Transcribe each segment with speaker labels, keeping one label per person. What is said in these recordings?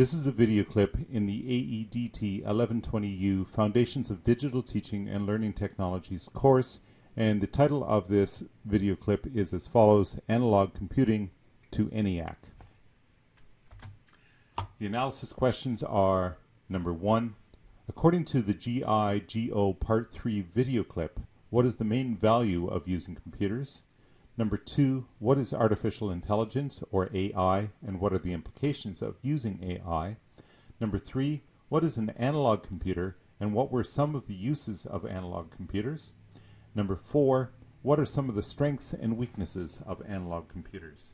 Speaker 1: This is a video clip in the AEDT 1120U Foundations of Digital Teaching and Learning Technologies course and the title of this video clip is as follows, Analog Computing to ENIAC. The analysis questions are number one, according to the GIGO Part 3 video clip, what is the main value of using computers? Number two, what is artificial intelligence or AI and what are the implications of using AI? Number three, what is an analog computer and what were some of the uses of analog computers? Number four, what are some of the strengths and weaknesses of analog computers?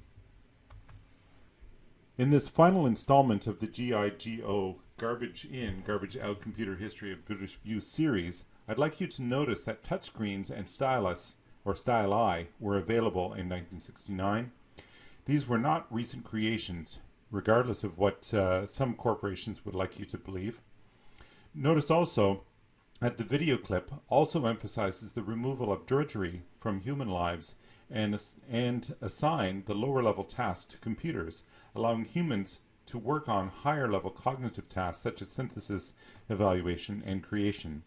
Speaker 1: In this final installment of the GIGO Garbage In, Garbage Out Computer History of British View series, I'd like you to notice that touchscreens and stylus or Style I, were available in 1969. These were not recent creations, regardless of what uh, some corporations would like you to believe. Notice also that the video clip also emphasizes the removal of drudgery from human lives and, and assign the lower level tasks to computers, allowing humans to work on higher level cognitive tasks such as synthesis, evaluation, and creation.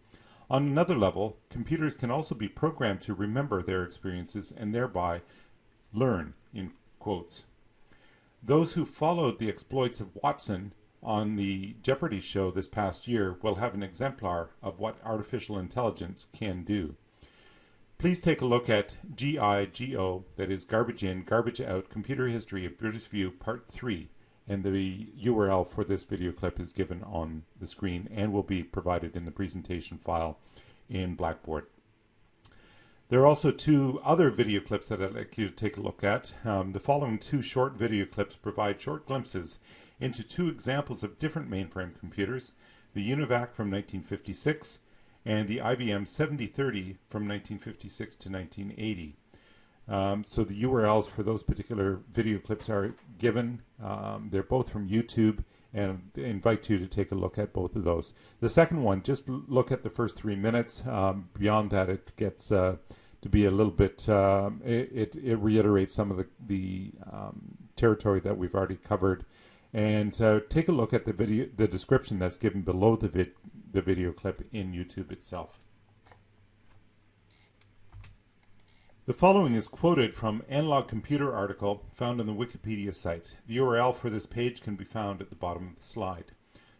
Speaker 1: On another level, computers can also be programmed to remember their experiences and thereby learn, in quotes. Those who followed the exploits of Watson on the Jeopardy show this past year will have an exemplar of what artificial intelligence can do. Please take a look at GIGO, that is Garbage In, Garbage Out, Computer History of British View, Part 3, and the URL for this video clip is given on the screen and will be provided in the presentation file in Blackboard. There are also two other video clips that I'd like you to take a look at. Um, the following two short video clips provide short glimpses into two examples of different mainframe computers, the UNIVAC from 1956 and the IBM 7030 from 1956 to 1980. Um, so the URLs for those particular video clips are given. Um, they're both from YouTube and I invite you to take a look at both of those. The second one, just look at the first three minutes. Um, beyond that, it gets uh, to be a little bit, um, it, it, it, reiterates some of the, the um, territory that we've already covered. And uh, take a look at the video, the description that's given below the, vid, the video clip in YouTube itself. The following is quoted from Analog Computer article found on the Wikipedia site. The URL for this page can be found at the bottom of the slide.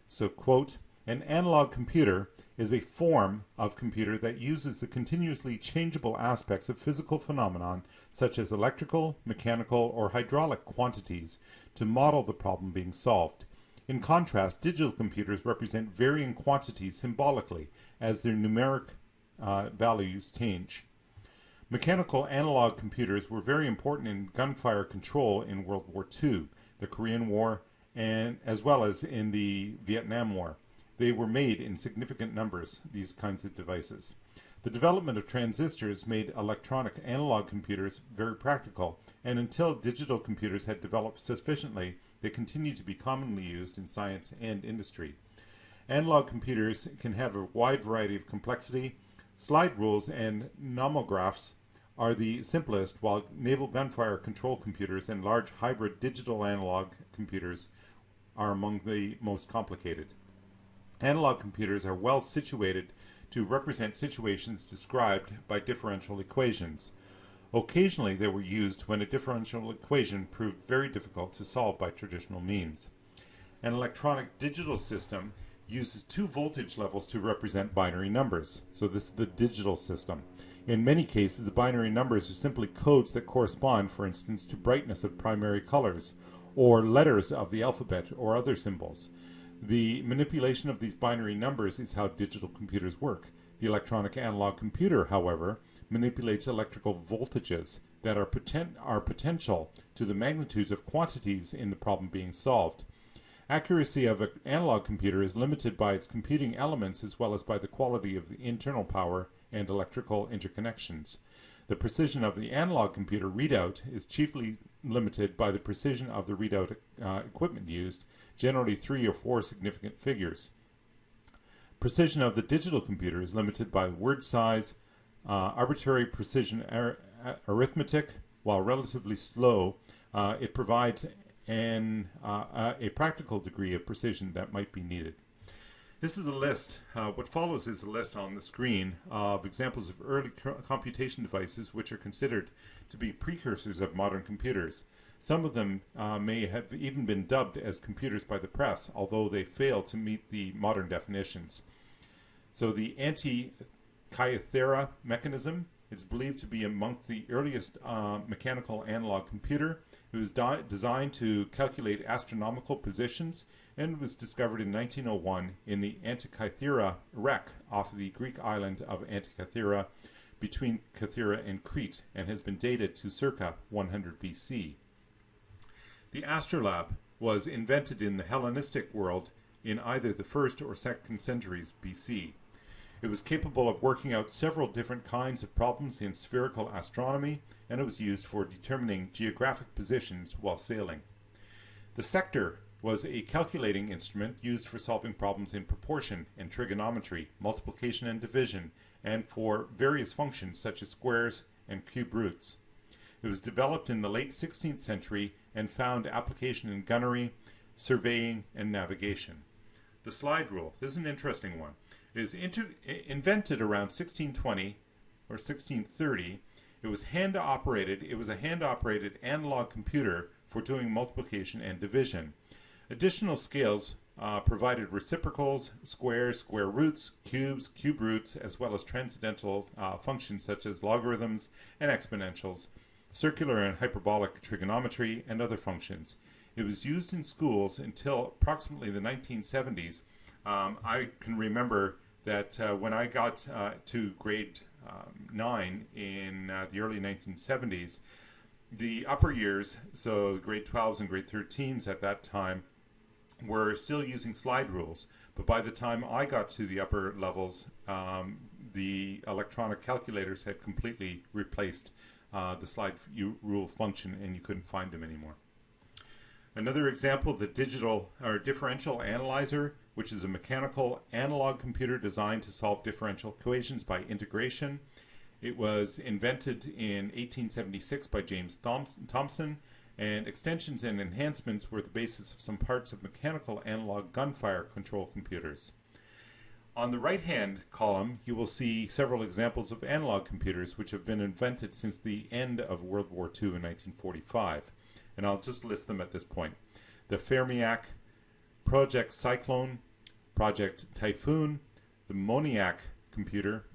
Speaker 1: So, quote, an analog computer is a form of computer that uses the continuously changeable aspects of physical phenomenon such as electrical, mechanical, or hydraulic quantities to model the problem being solved. In contrast, digital computers represent varying quantities symbolically as their numeric uh, values change. Mechanical analog computers were very important in gunfire control in World War II, the Korean War, and as well as in the Vietnam War. They were made in significant numbers, these kinds of devices. The development of transistors made electronic analog computers very practical, and until digital computers had developed sufficiently, they continued to be commonly used in science and industry. Analog computers can have a wide variety of complexity. Slide rules and nomographs are the simplest, while naval gunfire control computers and large hybrid digital analog computers are among the most complicated. Analog computers are well situated to represent situations described by differential equations. Occasionally they were used when a differential equation proved very difficult to solve by traditional means. An electronic digital system uses two voltage levels to represent binary numbers. So this is the digital system. In many cases, the binary numbers are simply codes that correspond, for instance, to brightness of primary colors, or letters of the alphabet, or other symbols. The manipulation of these binary numbers is how digital computers work. The electronic analog computer, however, manipulates electrical voltages that are, poten are potential to the magnitudes of quantities in the problem being solved. Accuracy of an analog computer is limited by its computing elements as well as by the quality of the internal power and electrical interconnections. The precision of the analog computer readout is chiefly limited by the precision of the readout uh, equipment used, generally three or four significant figures. Precision of the digital computer is limited by word size, uh, arbitrary precision ar arithmetic, while relatively slow, uh, it provides and uh, a practical degree of precision that might be needed. This is a list. Uh, what follows is a list on the screen of examples of early computation devices which are considered to be precursors of modern computers. Some of them uh, may have even been dubbed as computers by the press, although they fail to meet the modern definitions. So the Antikythera mechanism is believed to be among the earliest uh, mechanical analog computer. It was designed to calculate astronomical positions and was discovered in 1901 in the Antikythera wreck off the Greek island of Antikythera between Kythera and Crete and has been dated to circa 100 BC. The astrolabe was invented in the Hellenistic world in either the first or second centuries BC. It was capable of working out several different kinds of problems in spherical astronomy, and it was used for determining geographic positions while sailing. The sector was a calculating instrument used for solving problems in proportion and trigonometry, multiplication and division, and for various functions such as squares and cube roots. It was developed in the late 16th century and found application in gunnery, surveying, and navigation. The slide rule, this is an interesting one, is invented around 1620 or 1630. It was hand operated, it was a hand operated analog computer for doing multiplication and division. Additional scales uh, provided reciprocals, squares, square roots, cubes, cube roots, as well as transcendental uh, functions such as logarithms and exponentials, circular and hyperbolic trigonometry, and other functions. It was used in schools until approximately the 1970s. Um, I can remember that uh, when I got uh, to grade um, 9 in uh, the early 1970s, the upper years, so grade 12s and grade 13s at that time, were still using slide rules. But by the time I got to the upper levels, um, the electronic calculators had completely replaced uh, the slide rule function and you couldn't find them anymore. Another example, the digital or differential analyzer, which is a mechanical analog computer designed to solve differential equations by integration. It was invented in 1876 by James Thomson, and extensions and enhancements were the basis of some parts of mechanical analog gunfire control computers. On the right-hand column, you will see several examples of analog computers which have been invented since the end of World War II in 1945, and I'll just list them at this point. The Fermiac, Project Cyclone, Project Typhoon, the Moniac computer,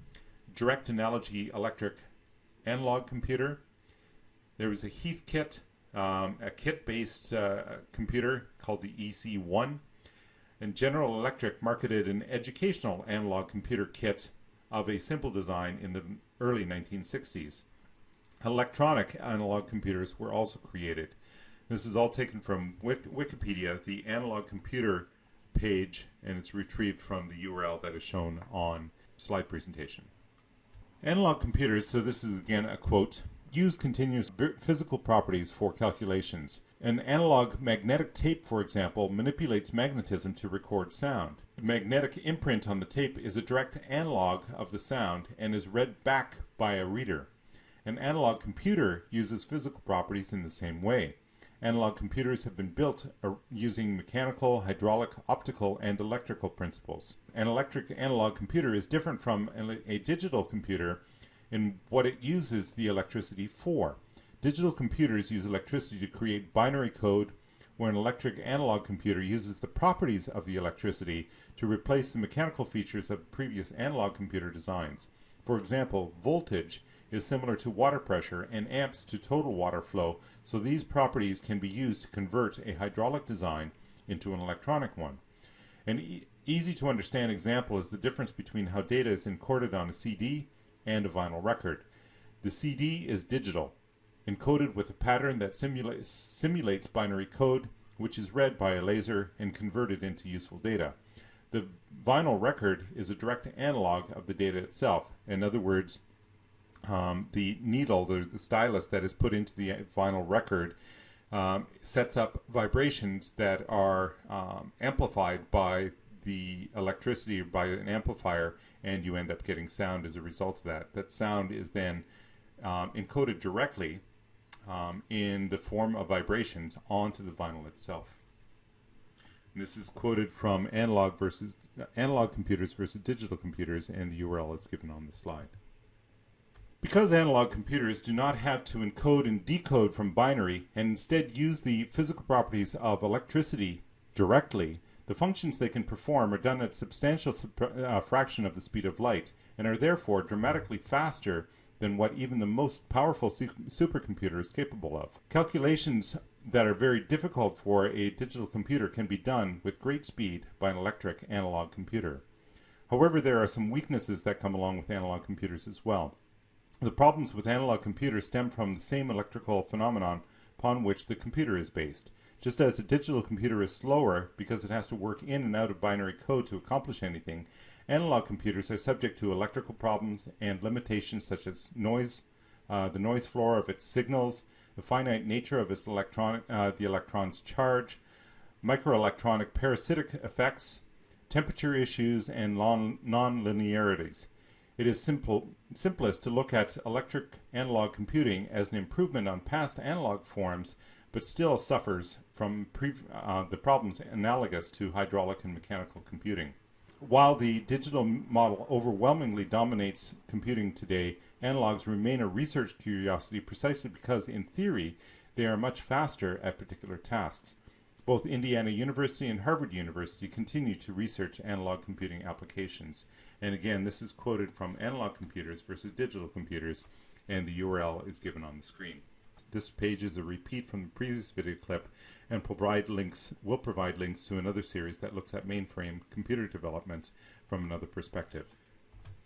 Speaker 1: Direct Analogy Electric Analog Computer. There was a Heathkit, um, a kit-based uh, computer called the EC1, and General Electric marketed an educational analog computer kit of a simple design in the early 1960s. Electronic analog computers were also created. This is all taken from Wikipedia, the analog computer page, and it's retrieved from the URL that is shown on slide presentation. Analog computers, so this is again a quote, use continuous physical properties for calculations. An analog magnetic tape, for example, manipulates magnetism to record sound. The magnetic imprint on the tape is a direct analog of the sound and is read back by a reader. An analog computer uses physical properties in the same way. Analog computers have been built uh, using mechanical, hydraulic, optical, and electrical principles. An electric analog computer is different from a digital computer in what it uses the electricity for. Digital computers use electricity to create binary code, where an electric analog computer uses the properties of the electricity to replace the mechanical features of previous analog computer designs. For example, voltage is similar to water pressure and amps to total water flow, so these properties can be used to convert a hydraulic design into an electronic one. An e easy to understand example is the difference between how data is encoded on a CD and a vinyl record. The CD is digital, encoded with a pattern that simula simulates binary code, which is read by a laser and converted into useful data. The vinyl record is a direct analog of the data itself. In other words, um, the needle, the, the, stylus that is put into the vinyl record um, sets up vibrations that are um, amplified by the electricity by an amplifier and you end up getting sound as a result of that. That sound is then um, encoded directly um, in the form of vibrations onto the vinyl itself. And this is quoted from analog versus analog computers versus digital computers, and the URL is given on the slide. Because analog computers do not have to encode and decode from binary and instead use the physical properties of electricity directly, the functions they can perform are done at substantial uh, fraction of the speed of light and are therefore dramatically faster than what even the most powerful su supercomputer is capable of. Calculations that are very difficult for a digital computer can be done with great speed by an electric analog computer. However, there are some weaknesses that come along with analog computers as well. The problems with analog computers stem from the same electrical phenomenon upon which the computer is based. Just as a digital computer is slower because it has to work in and out of binary code to accomplish anything, analog computers are subject to electrical problems and limitations such as noise, uh, the noise floor of its signals, the finite nature of its electronic, uh, the electron's charge, microelectronic parasitic effects, temperature issues, and non-linearities. It is simple, simplest to look at electric analog computing as an improvement on past analog forms, but still suffers from uh, the problems analogous to hydraulic and mechanical computing. While the digital model overwhelmingly dominates computing today, analogs remain a research curiosity precisely because, in theory, they are much faster at particular tasks. Both Indiana University and Harvard University continue to research analog computing applications. And again, this is quoted from analog computers versus digital computers, and the URL is given on the screen. This page is a repeat from the previous video clip and provide links, will provide links to another series that looks at mainframe computer development from another perspective.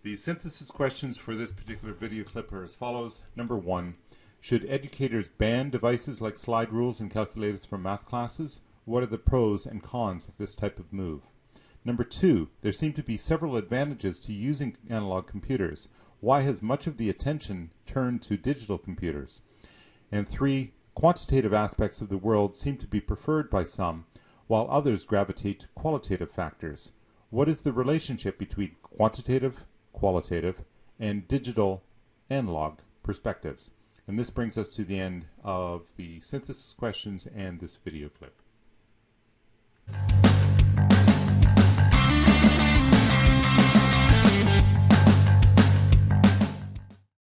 Speaker 1: The synthesis questions for this particular video clip are as follows. Number one, should educators ban devices like slide rules and calculators from math classes? What are the pros and cons of this type of move? Number two, there seem to be several advantages to using analog computers. Why has much of the attention turned to digital computers? And three, quantitative aspects of the world seem to be preferred by some, while others gravitate to qualitative factors. What is the relationship between quantitative, qualitative, and digital analog perspectives? And this brings us to the end of the synthesis questions and this video clip.